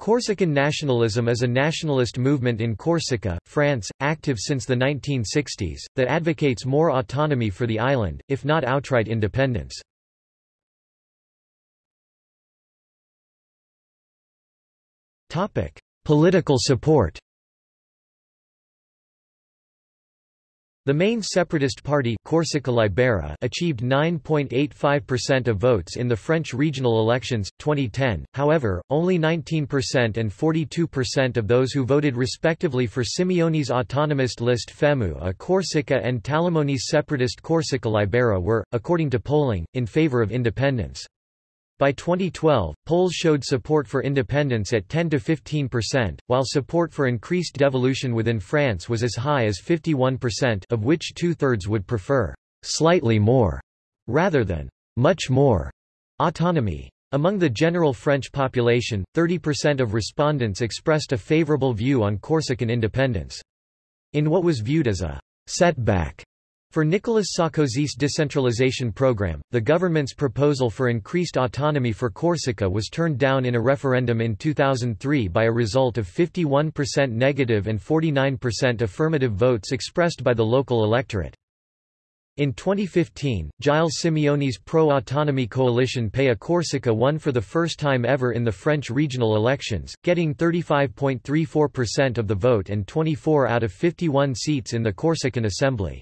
Corsican nationalism is a nationalist movement in Corsica, France, active since the 1960s, that advocates more autonomy for the island, if not outright independence. Political support The main separatist party Corsica Libera achieved 9.85% of votes in the French regional elections, 2010, however, only 19% and 42% of those who voted respectively for Simeoni's autonomist list FEMU a Corsica and Talamoni's separatist Corsica Libera were, according to polling, in favor of independence. By 2012, polls showed support for independence at 10 to 15%, while support for increased devolution within France was as high as 51% of which two-thirds would prefer «slightly more» rather than «much more» autonomy. Among the general French population, 30% of respondents expressed a favorable view on Corsican independence. In what was viewed as a «setback» For Nicolas Sarkozy's decentralization program, the government's proposal for increased autonomy for Corsica was turned down in a referendum in 2003 by a result of 51% negative and 49% affirmative votes expressed by the local electorate. In 2015, Gilles Simeoni's pro-autonomy coalition à Corsica won for the first time ever in the French regional elections, getting 35.34% of the vote and 24 out of 51 seats in the Corsican Assembly.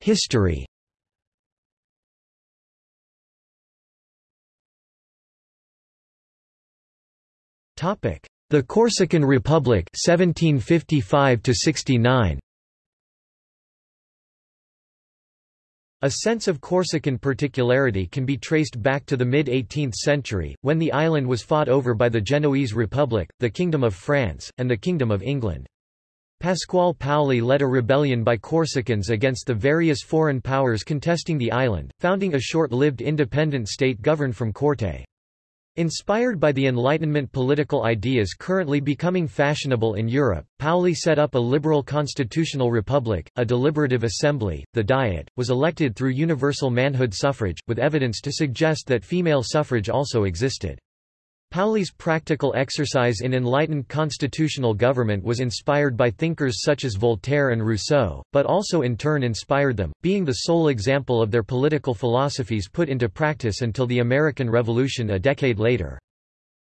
History. Topic: The Corsican Republic 1755 69 A sense of Corsican particularity can be traced back to the mid-18th century, when the island was fought over by the Genoese Republic, the Kingdom of France, and the Kingdom of England. Pasquale Paoli led a rebellion by Corsicans against the various foreign powers contesting the island, founding a short-lived independent state governed from Corte. Inspired by the Enlightenment political ideas currently becoming fashionable in Europe, Paoli set up a liberal constitutional republic, a deliberative assembly, the Diet, was elected through universal manhood suffrage, with evidence to suggest that female suffrage also existed. Paoli's practical exercise in enlightened constitutional government was inspired by thinkers such as Voltaire and Rousseau, but also in turn inspired them, being the sole example of their political philosophies put into practice until the American Revolution a decade later.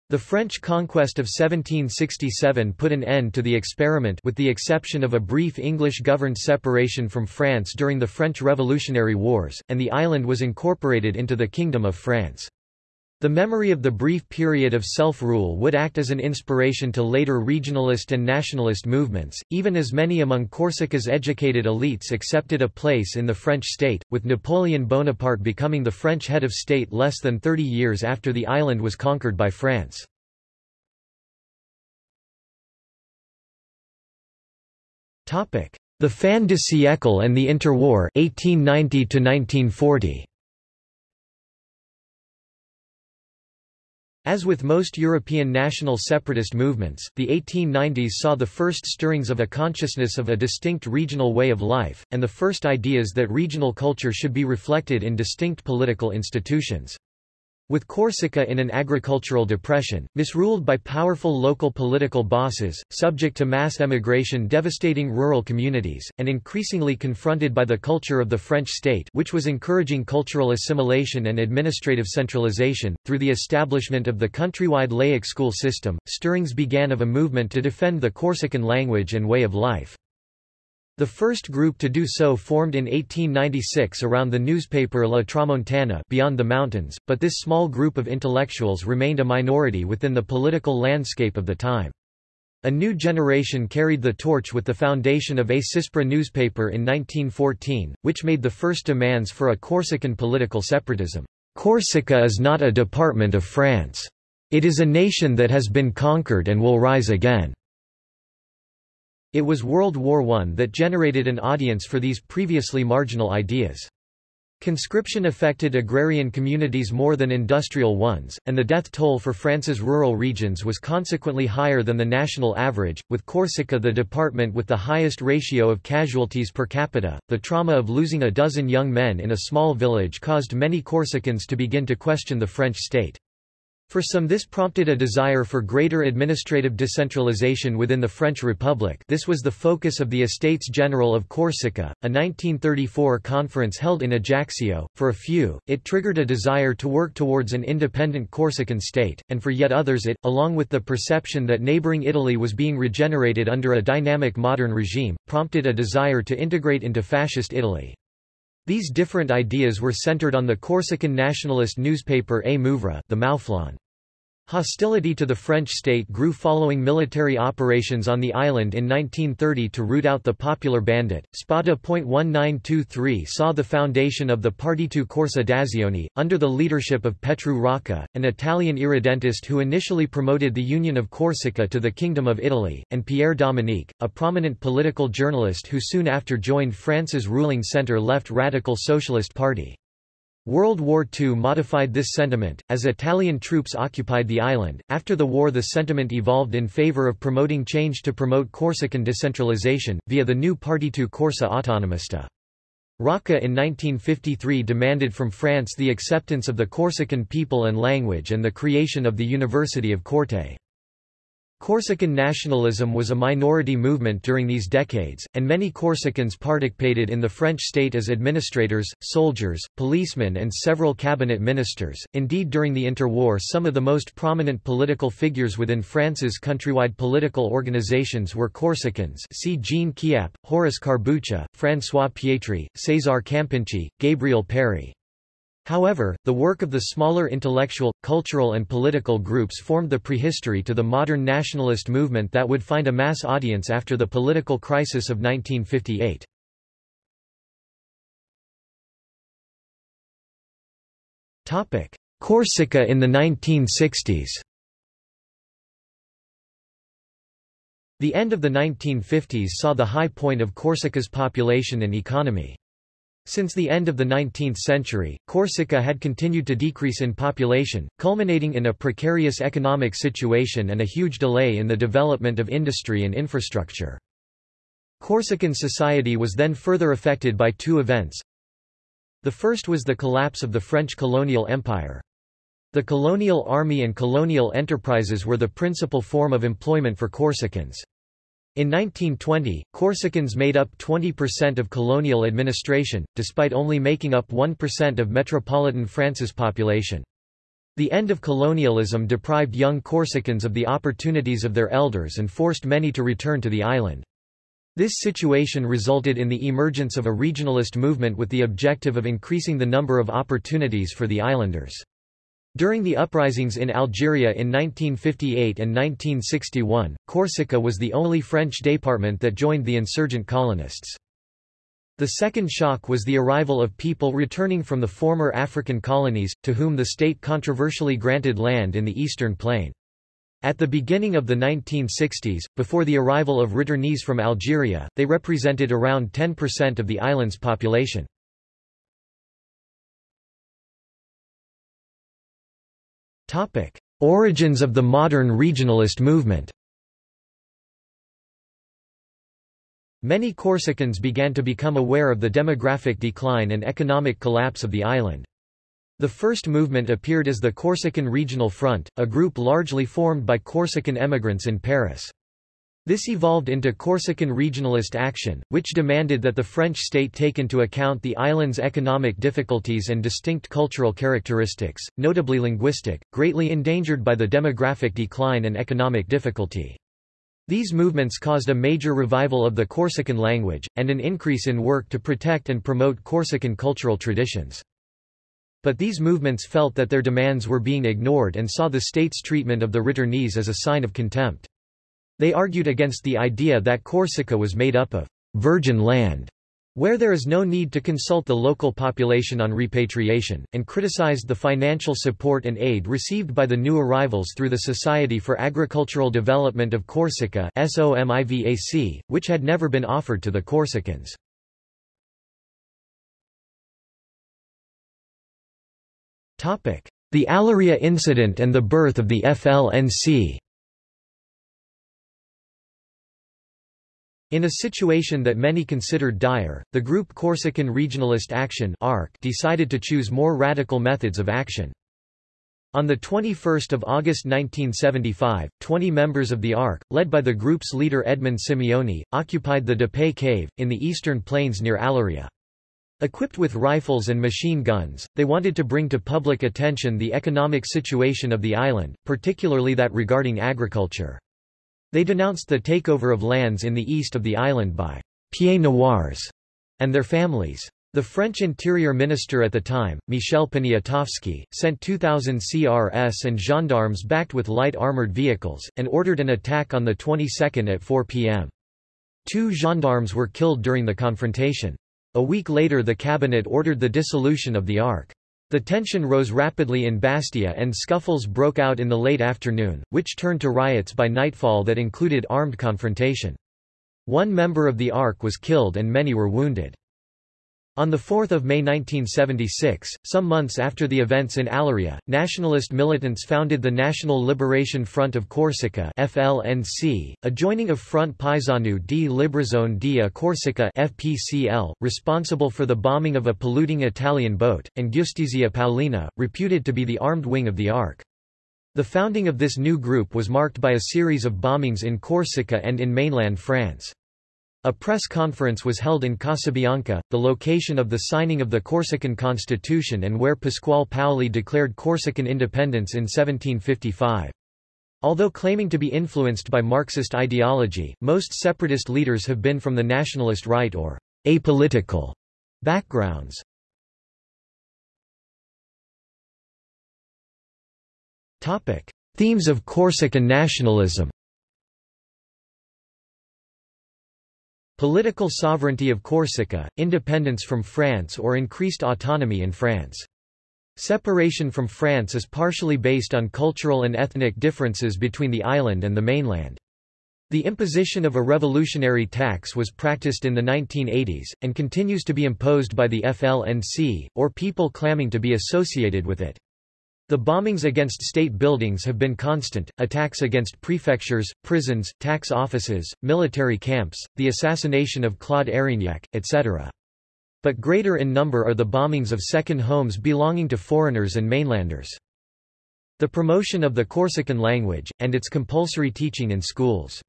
The French conquest of 1767 put an end to the experiment with the exception of a brief English-governed separation from France during the French Revolutionary Wars, and the island was incorporated into the Kingdom of France. The memory of the brief period of self-rule would act as an inspiration to later regionalist and nationalist movements, even as many among Corsica's educated elites accepted a place in the French state, with Napoleon Bonaparte becoming the French head of state less than 30 years after the island was conquered by France. The fin de siècle and the interwar 1890 -1940. As with most European national separatist movements, the 1890s saw the first stirrings of a consciousness of a distinct regional way of life, and the first ideas that regional culture should be reflected in distinct political institutions. With Corsica in an agricultural depression, misruled by powerful local political bosses, subject to mass emigration devastating rural communities, and increasingly confronted by the culture of the French state which was encouraging cultural assimilation and administrative centralization, through the establishment of the countrywide laic school system, stirrings began of a movement to defend the Corsican language and way of life. The first group to do so formed in 1896 around the newspaper La Tramontana Beyond the Mountains, but this small group of intellectuals remained a minority within the political landscape of the time. A new generation carried the torch with the foundation of A Cispra newspaper in 1914, which made the first demands for a Corsican political separatism. Corsica is not a department of France. It is a nation that has been conquered and will rise again. It was World War I that generated an audience for these previously marginal ideas. Conscription affected agrarian communities more than industrial ones, and the death toll for France's rural regions was consequently higher than the national average, with Corsica the department with the highest ratio of casualties per capita. The trauma of losing a dozen young men in a small village caused many Corsicans to begin to question the French state. For some this prompted a desire for greater administrative decentralization within the French Republic this was the focus of the Estates General of Corsica, a 1934 conference held in Ajaccio. For a few, it triggered a desire to work towards an independent Corsican state, and for yet others it, along with the perception that neighbouring Italy was being regenerated under a dynamic modern regime, prompted a desire to integrate into Fascist Italy. These different ideas were centered on the Corsican nationalist newspaper A Muvra the Mouflon. Hostility to the French state grew following military operations on the island in 1930 to root out the popular bandit. Spada.1923 saw the foundation of the Partito Corsa d'Azione, under the leadership of Petru Rocca, an Italian irredentist who initially promoted the union of Corsica to the Kingdom of Italy, and Pierre Dominique, a prominent political journalist who soon after joined France's ruling centre-left Radical Socialist Party. World War II modified this sentiment, as Italian troops occupied the island. After the war, the sentiment evolved in favor of promoting change to promote Corsican decentralization, via the new Partito Corsa Autonomista. Rocca in 1953 demanded from France the acceptance of the Corsican people and language and the creation of the University of Corte. Corsican nationalism was a minority movement during these decades, and many Corsicans participated in the French state as administrators, soldiers, policemen, and several cabinet ministers. Indeed, during the interwar, some of the most prominent political figures within France's countrywide political organizations were Corsicans. See Jean Chiappe, Horace Carbuccia, François Pietri, César Campinchi, Gabriel Péri. However, the work of the smaller intellectual, cultural and political groups formed the prehistory to the modern nationalist movement that would find a mass audience after the political crisis of 1958. Corsica in the 1960s The end of the 1950s saw the high point of Corsica's population and economy. Since the end of the 19th century, Corsica had continued to decrease in population, culminating in a precarious economic situation and a huge delay in the development of industry and infrastructure. Corsican society was then further affected by two events. The first was the collapse of the French colonial empire. The colonial army and colonial enterprises were the principal form of employment for Corsicans. In 1920, Corsicans made up 20% of colonial administration, despite only making up 1% of metropolitan France's population. The end of colonialism deprived young Corsicans of the opportunities of their elders and forced many to return to the island. This situation resulted in the emergence of a regionalist movement with the objective of increasing the number of opportunities for the islanders. During the uprisings in Algeria in 1958 and 1961, Corsica was the only French department that joined the insurgent colonists. The second shock was the arrival of people returning from the former African colonies, to whom the state controversially granted land in the eastern plain. At the beginning of the 1960s, before the arrival of returnees from Algeria, they represented around 10% of the island's population. Topic: Origins of the modern regionalist movement. Many Corsicans began to become aware of the demographic decline and economic collapse of the island. The first movement appeared as the Corsican Regional Front, a group largely formed by Corsican emigrants in Paris. This evolved into Corsican regionalist action, which demanded that the French state take into account the island's economic difficulties and distinct cultural characteristics, notably linguistic, greatly endangered by the demographic decline and economic difficulty. These movements caused a major revival of the Corsican language, and an increase in work to protect and promote Corsican cultural traditions. But these movements felt that their demands were being ignored and saw the state's treatment of the returnees as a sign of contempt. They argued against the idea that Corsica was made up of virgin land, where there is no need to consult the local population on repatriation, and criticized the financial support and aid received by the new arrivals through the Society for Agricultural Development of Corsica (SOMIVAC), which had never been offered to the Corsicans. The Aleria incident and the birth of the FLNC In a situation that many considered dire, the group Corsican Regionalist Action decided to choose more radical methods of action. On 21 August 1975, 20 members of the ARC, led by the group's leader Edmond Simeoni, occupied the Depeille Cave, in the eastern plains near Aleria. Equipped with rifles and machine guns, they wanted to bring to public attention the economic situation of the island, particularly that regarding agriculture. They denounced the takeover of lands in the east of the island by pieds noirs and their families. The French Interior Minister at the time, Michel Poniatowski, sent 2,000 CRS and gendarmes backed with light armored vehicles, and ordered an attack on the 22nd at 4 p.m. Two gendarmes were killed during the confrontation. A week later the cabinet ordered the dissolution of the ARC. The tension rose rapidly in Bastia and scuffles broke out in the late afternoon, which turned to riots by nightfall that included armed confrontation. One member of the ARC was killed and many were wounded. On 4 May 1976, some months after the events in Aleria, nationalist militants founded the National Liberation Front of Corsica FLNC, a joining of Front Paesano di Liberazione di Corsica FPCL, responsible for the bombing of a polluting Italian boat, and Giustizia Paolina, reputed to be the armed wing of the ARC. The founding of this new group was marked by a series of bombings in Corsica and in mainland France. A press conference was held in Casabianca, the location of the signing of the Corsican constitution and where Pasquale Paoli declared Corsican independence in 1755. Although claiming to be influenced by Marxist ideology, most separatist leaders have been from the nationalist right or apolitical backgrounds. Themes of Corsican nationalism Political sovereignty of Corsica, independence from France or increased autonomy in France. Separation from France is partially based on cultural and ethnic differences between the island and the mainland. The imposition of a revolutionary tax was practiced in the 1980s, and continues to be imposed by the FLNC, or people claiming to be associated with it. The bombings against state buildings have been constant, attacks against prefectures, prisons, tax offices, military camps, the assassination of Claude Érignac, etc. But greater in number are the bombings of second homes belonging to foreigners and mainlanders. The promotion of the Corsican language, and its compulsory teaching in schools.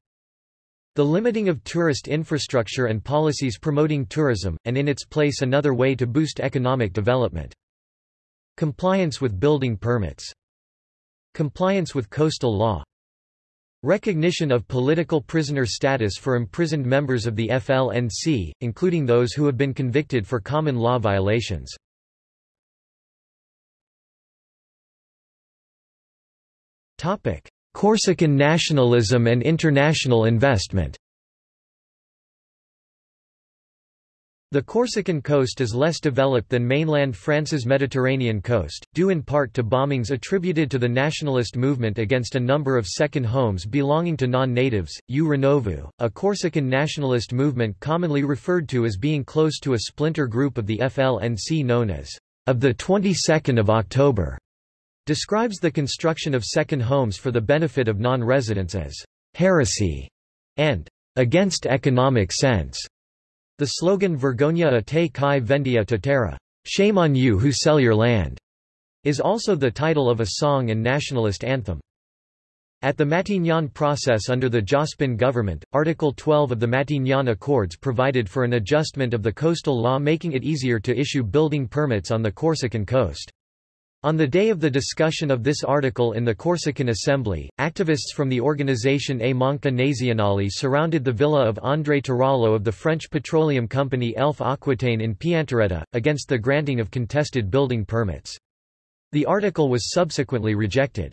The limiting of tourist infrastructure and policies promoting tourism, and in its place another way to boost economic development. Compliance with building permits. Compliance with coastal law. Recognition of political prisoner status for imprisoned members of the FLNC, including those who have been convicted for common law violations. Corsican nationalism and international investment The Corsican coast is less developed than mainland France's Mediterranean coast, due in part to bombings attributed to the nationalist movement against a number of second homes belonging to non-natives. U Renovu, a Corsican nationalist movement commonly referred to as being close to a splinter group of the FLNC known as of the 22nd of October, describes the construction of second homes for the benefit of non-residents as heresy and against economic sense. The slogan Vergogna a te kai vendi a terra, shame on you who sell your land, is also the title of a song and nationalist anthem. At the Matignon process under the Jospin government, Article 12 of the Matignon Accords provided for an adjustment of the coastal law making it easier to issue building permits on the Corsican coast. On the day of the discussion of this article in the Corsican Assembly, activists from the organization A Manca Nazionale surrounded the villa of André Tarallo of the French petroleum company Elf Aquitaine in Piantarella, against the granting of contested building permits. The article was subsequently rejected.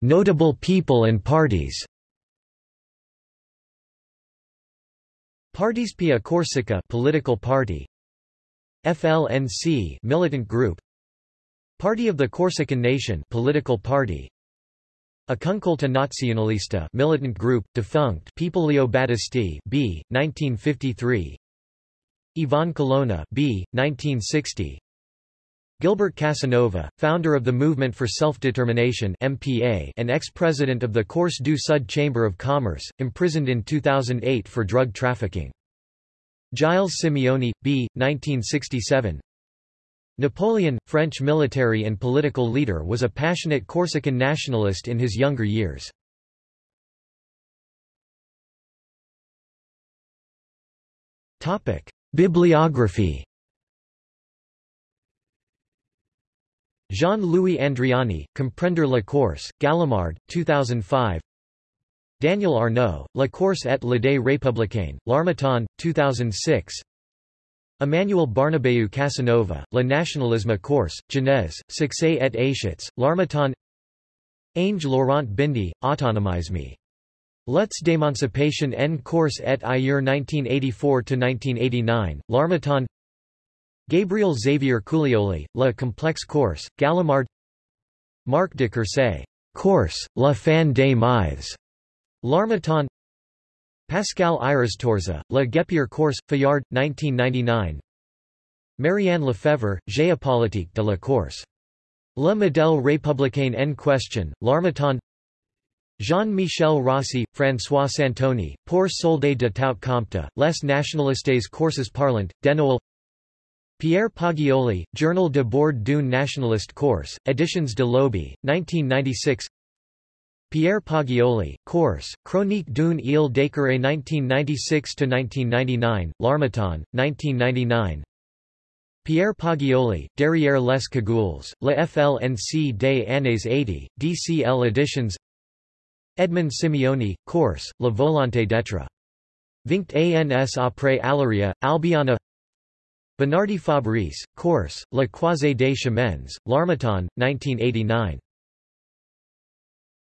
Notable people and parties Partispia Corsica political party FLNC militant group Party of the Corsican Nation political party Acuncolta Nazionalista militant group defunct People Leo Battesti B 1953 Yvan Colonna B. 1960. Gilbert Casanova, founder of the Movement for Self-Determination and ex-president of the Corse du Sud Chamber of Commerce, imprisoned in 2008 for drug trafficking. Gilles Simeoni, B. 1967. Napoleon, French military and political leader was a passionate Corsican nationalist in his younger years. Bibliography Jean-Louis Andriani, Comprendre la Corse, Gallimard, 2005 Daniel Arnaud, La Corse et l'idée républicaine, L'Harmattan, 2006 Emmanuel Bernabéu Casanova, Le nationalisme corse, Genèse, Succès et échecs, L'Harmattan Ange Laurent Bindi, Autonomisme. Luttes d'émancipation en Corse et ailleurs 1984-1989, L'Harmattan Gabriel Xavier Culioli, La complexe Corse, Gallimard Marc de Courset, Corse, La fin des mythes, L'Harmattan Pascal Irastorza, La Guépière Corse, Fayard, 1999 Marianne Lefebvre, Géopolitique de la Corse. Le modèle républicain en question, L'Harmattan Jean-Michel Rossi, François Santoni, Pour solde de tout compte, Les nationalistes courses parlant, Denoël Pierre Poggioli, Journal de bord d'une nationaliste Corse, Editions de l'Aube, 1996 Pierre Poggioli, Corse, Chronique d'une île d'écureuil 1996-1999, L'Harmattan, 1999 Pierre Poggioli, Derrière les cagoules, Le FLNC des années 80, DCL Editions. Edmond Simeoni, Corse, La volonté d'être. Vinct ans après Aleria, Albiana Bernardi Fabrice, Corse, La Croisée des Chemins, L'Harmattan, 1989.